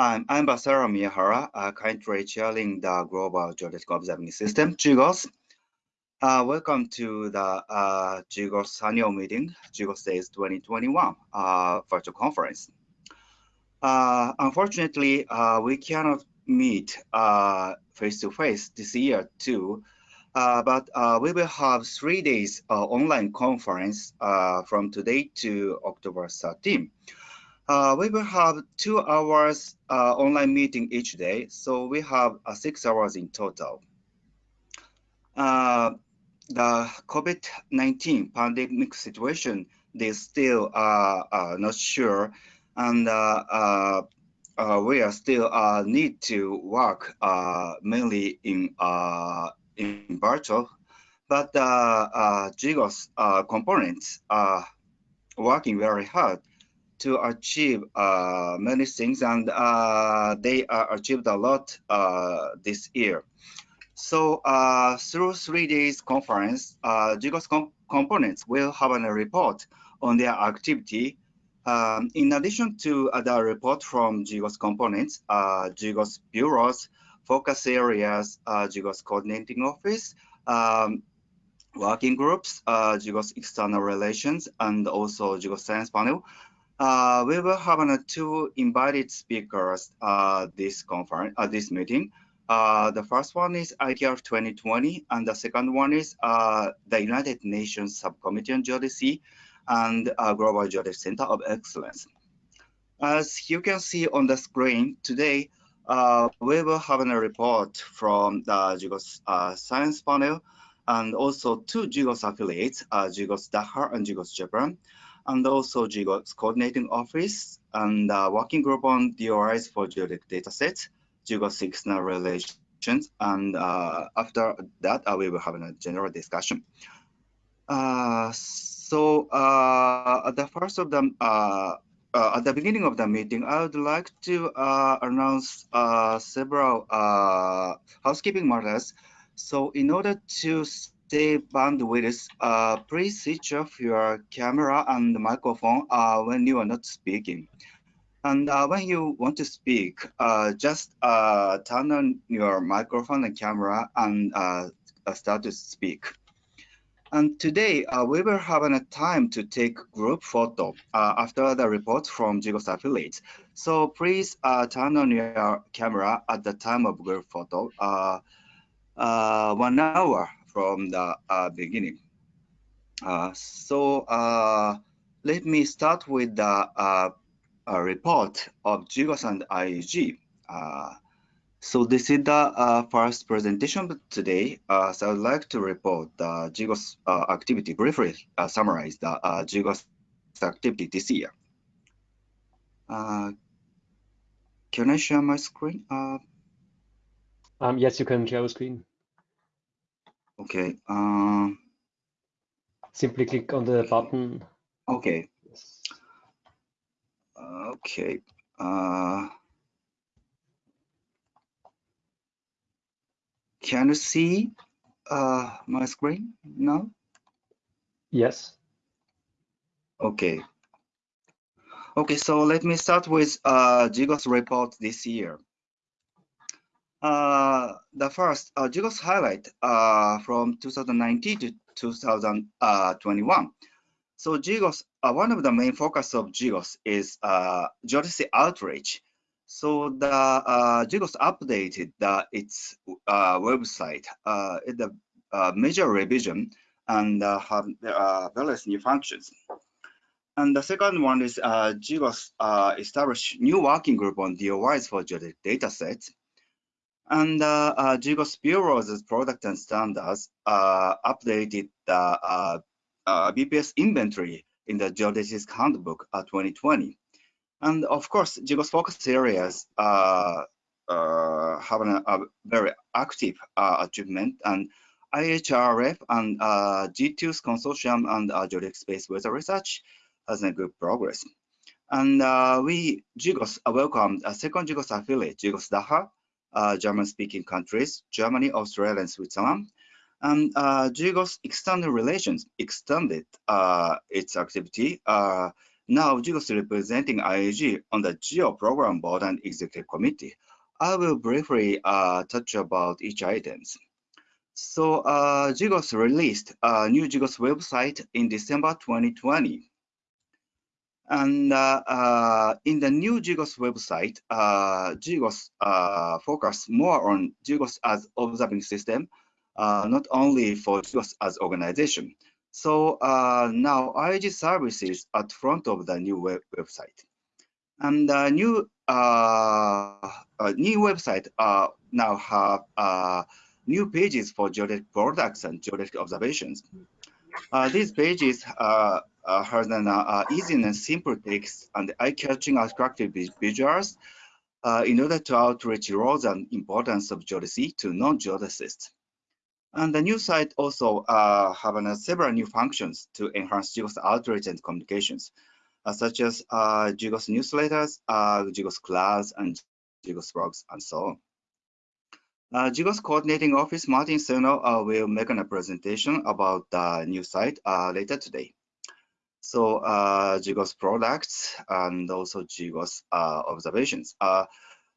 I'm Ambassador Miyahara, uh, currently chairing the Global Geodetic Observing System, GGOS. Uh, welcome to the uh, GGOS annual meeting, GGOS Days 2021 uh, virtual conference. Uh, unfortunately, uh, we cannot meet uh, face-to-face -face this year too, uh, but we will have three days online conference from today to October 13. Uh, we will have two hours uh, online meeting each day, so we have uh, six hours in total. Uh, the COVID-19 pandemic situation is still uh, not sure, and we are still need to work mainly in in virtual, but uh, GGOS components are working very hard to achieve uh, many things, and uh, they uh, achieved a lot uh, this year. So uh, through three days conference, uh, GGOS com components will have a report on their activity. Um, in addition to the report from GGOS components, uh, GGOS bureaus, focus areas, uh, GGOS coordinating office, um, working groups, uh, GGOS external relations, and also GGOS science panel uh, we will have uh, two invited speakers uh, this conference, uh, this meeting. Uh, the first one is ITRF 2020, and the second one is uh, the United Nations Subcommittee on Geodesy and uh, Global Geodetic Center of Excellence. As you can see on the screen today, we will have a report from the GGOS Science Panel and also two GGOS affiliates, GGOS DACH and GGOS Japan and also GGOS coordinating office and uh, working group on DOIs for geodetic datasets, GGOS external relations, and uh, after that, uh, we will have a general discussion. Uh, so uh, at the first of them, uh, at the beginning of the meeting, I would like to announce several housekeeping matters. So in order to stay bandwidth, uh, please switch off your camera and microphone uh, when you are not speaking. And uh, when you want to speak, uh, just uh, turn on your microphone and camera and uh, start to speak. And today, we will have a time to take group photo after the report from GGOS affiliates. So please turn on your camera at the time of group photo, one hour from the uh, beginning. Uh, so uh, let me start with the report of GGOS and IAG. So this is the uh, first presentation today. Uh, so I would like to report the GGOS uh, activity briefly, summarize the uh, GGOS activity this year. can I share my screen? Um, yes, you can share the screen. Okay. Um, Simply click on the button. Okay. Okay. Uh, can you see uh, my screen now? Yes. Okay. Okay, so let me start with uh, GGOS report this year. Uh, the first, uh, GGOS highlight uh, from 2019 to 2021. So GGOS, uh, one of the main focus of GGOS is uh, geodesy outreach. So the uh, GGOS updated the, its uh, website, uh, the uh, major revision and uh, have uh, various new functions. And the second one is uh, GGOS uh, established new working group on DOIs for geodetic datasets. And uh, uh, GGOS Bureau's product and standards uh, updated the uh, uh, BPS inventory in the Geodesist Handbook uh, 2020. And of course, GGOS focus areas uh, uh, have a, a, very active achievement and IHRF and G2's consortium and uh, Geodetic Space Weather Research has a good progress. And we, GGOS, welcomed a second GGOS affiliate, GGOS DACH, uh, German-speaking countries, Germany, Austria, and Switzerland. And uh, GGOS external relations extended uh, its activity. Uh, now GGOS representing IAG on the GEO Program Board and Executive Committee. I will briefly uh, touch about each items. So uh, GGOS released a new GGOS website in December 2020. And uh, uh, in the new GGOS website, GGOS uh, focus more on GGOS as observing system, not only for GGOS as organization. So now IAG services at front of the new web website. And the new uh, new website uh, now have uh, new pages for geodetic products and geodetic observations. These pages uh, uh, has an uh, easy and simple text and eye-catching attractive visuals in order to outreach roles and importance of geodesy to non-geodesists. And the new site also uh, have uh, several new functions to enhance GGOS outreach and communications, uh, such as uh, GGOS newsletters, uh, GGOS class, and GGOS blogs, and so on. Uh, GGOS Coordinating Office Martin Sehnal uh, will make a presentation about the new site uh, later today. So uh, products and also GGOS uh, observations. Uh,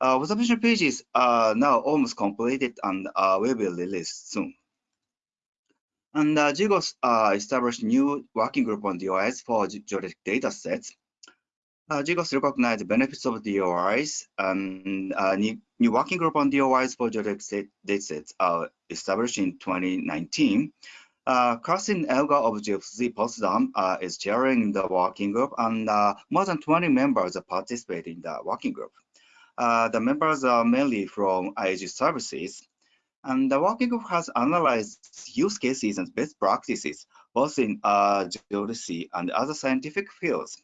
uh, observation pages are now almost completed and uh, will be released soon. And uh, uh, established new working group on DOIs for geodetic data sets. Uh, recognized the benefits of DOIs and uh, new, new working group on DOIs for geodetic data sets uh, established in 2019. Uh, Kirsten Elger of GFZ Potsdam uh, is chairing the working group and uh, more than 20 members participate in the working group. Uh, the members are mainly from IAG services. And the working group has analyzed use cases and best practices, both in uh, geodesy and other scientific fields.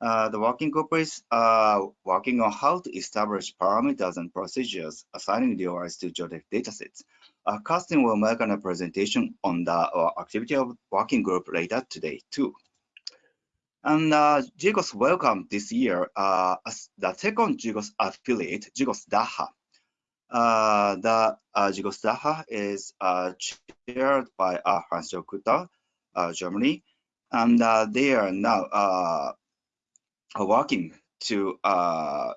Uh, the working group is uh, working on how to establish parameters and procedures assigning DOIs to geodetic datasets. Uh, Kirsten will make a presentation on the uh, activity of working group later today too. And uh, GGOS welcomed this year uh, the second GGOS affiliate, GGOS DACH. Uh, the uh, GGOS DACH is uh, chaired by uh, Hans-Jörg Kutterer, uh, Germany, and uh, they are now working to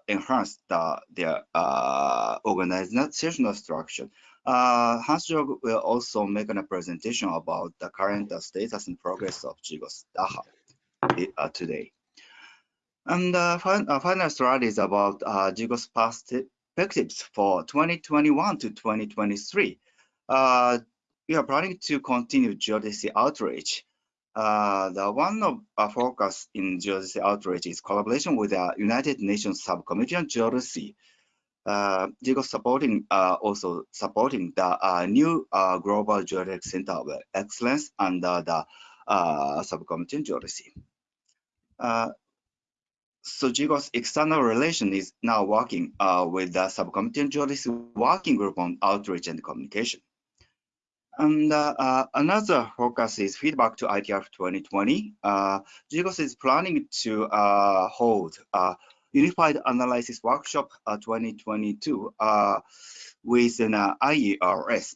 enhance the, their organizational structure. Uh, Hans-Jörg will also make a presentation about the current status and progress of GGOS DACH uh, today. And uh, fin uh, final slide is about uh, GGOS perspectives for 2021 to 2023. Uh, we are planning to continue geodesy outreach. Uh, the one of our focus in geodesy outreach is collaboration with the United Nations Subcommittee on Geodesy. Uh, supporting uh, also supporting the uh, new uh, Global Geodetic Center of Excellence under the uh, Subcommittee on Geodesy. Uh, so GGOS external relation is now working uh, with the subcommittee on geodesy working group on outreach and communication. And uh, uh, another focus is feedback to ITRF 2020. Uh, is planning to uh, hold Unified Analysis Workshop uh, 2022 uh, with an IERS.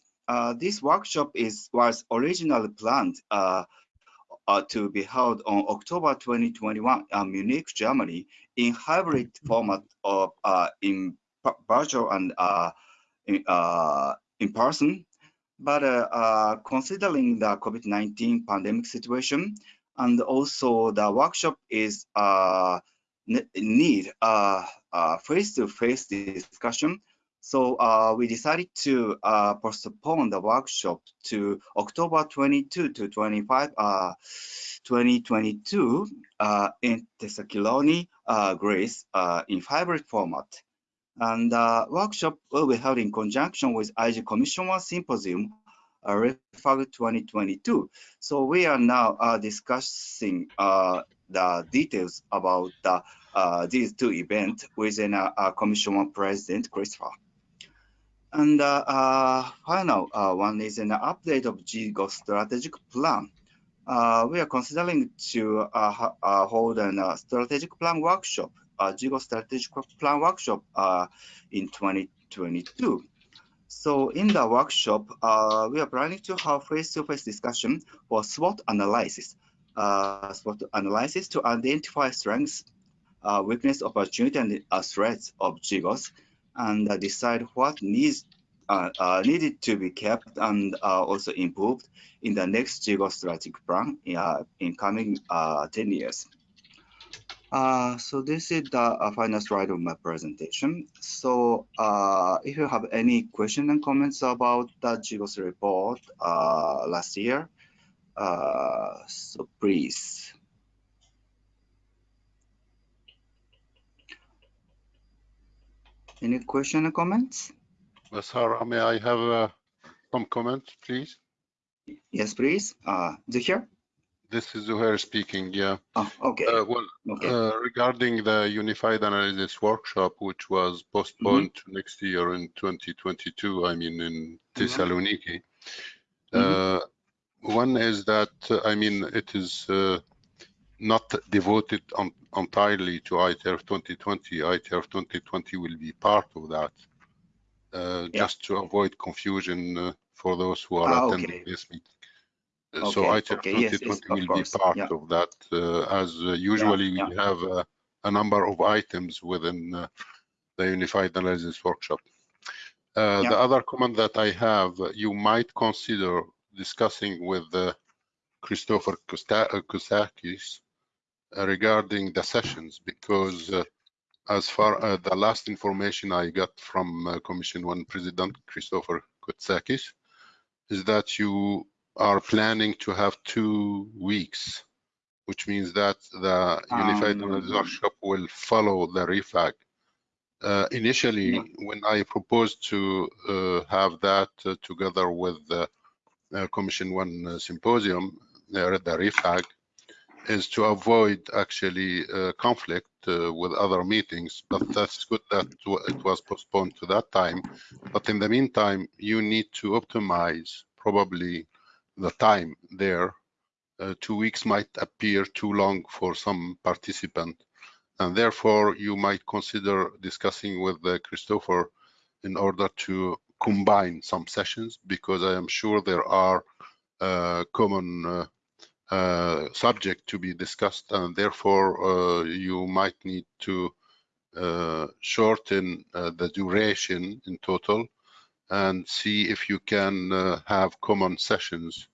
this workshop is was originally planned uh, to be held on October 2021 in Munich, Germany, in hybrid format of uh, in virtual and uh, in, uh, in person. But uh, uh, considering the COVID-19 pandemic situation, and also the workshop is need a face-to-face -face discussion so uh, we decided to uh, postpone the workshop to October 22 to 25, uh, 2022 uh, in Thessaloniki, Greece, in hybrid format. And the workshop will be held in conjunction with IAG Commission 1 Symposium, uh, REFAG 2022. So we are now discussing the details about the, these two events within uh, Commission 1 President Christopher. And uh, uh, final uh, one is an update of GGOS strategic plan. Uh, we are considering to uh, uh, hold a strategic plan workshop, a GGOS strategic plan workshop in 2022. So in the workshop, we are planning to have face-to-face -face discussion for SWOT analysis. uh, SWOT analysis to identify strengths, uh, weakness, opportunity, and uh, threats of GGOS, and uh, decide what needs uh, uh, needed to be kept and also improved in the next GGOS strategic plan in coming 10 years. Uh, so this is the uh, final slide of my presentation. So uh, if you have any questions and comments about the GGOS report uh, last year, uh, so please. Any question or comments? Sarah, may I have uh, some comments, please? Yes, please. Uh, Zuhair? This is Zuhair speaking, yeah. Oh, okay. Uh, well, okay. uh, regarding the Unified Analysis Workshop, which was postponed Mm-hmm. to next year in 2022, I mean, in Mhm. Thessaloniki. Mhm. Uh, One is that, uh, I mean, it is uh, not devoted on- entirely to ITRF 2020. ITRF 2020 will be part of that, uh, Yeah. just to avoid confusion uh, for those who are Ah, attending okay. this meeting. Uh, So Okay, ITRF okay, yes, yes, 2020 will course, be part yeah. of that, uh, as uh, usually we yeah. have uh, a number of items within uh, the Unified Analysis Workshop. Uh. The other comment that I have, you might consider discussing with uh, Christopher Kotsakis regarding the sessions, because uh, as far as the last information I got from uh, Commission One President Christopher Kotsakis is that you are planning to have two weeks, which means that the Unified Um, will follow the refag. Uh, initially, Yeah. when I proposed to uh, have that uh, together with the uh, Commission One uh, symposium, uh, the refag, is to avoid actually uh, conflict uh, with other meetings, but that's good that it was postponed to that time. But in the meantime, you need to optimize probably the time there. Uh, Two weeks might appear too long for some participant. And therefore, you might consider discussing with uh, Christopher in order to combine some sessions, because I am sure there are uh, common uh, uh, subject to be discussed, and therefore uh, you might need to uh, shorten uh, the duration in total and see if you can uh, have common sessions.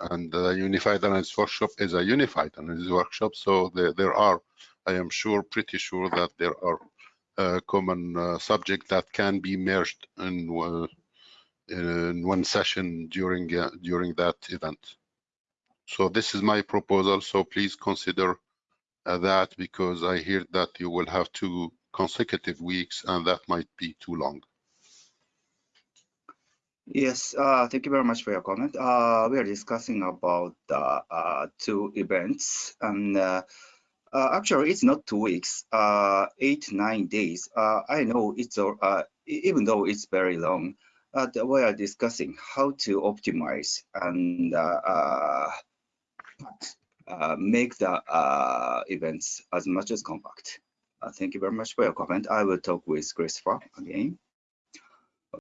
And the Unified Analysis Workshop is a Unified Analysis Workshop, so there, there are, I am sure, pretty sure that there are uh, common uh, subjects that can be merged in, uh, in one session during uh, during that event. So this is my proposal, so please consider uh, that because I hear that you will have two consecutive weeks and that might be too long. Yes, uh, thank you very much for your comment. Uh, we are discussing about the uh, two events, and uh, uh, actually, it's not two weeks, uh, eight, nine days. Uh, I know it's, uh, uh, even though it's very long, uh, we are discussing how to optimize and uh, uh, uh, make the uh, events as much as compact. Uh, thank you very much for your comment. I will talk with Christopher again.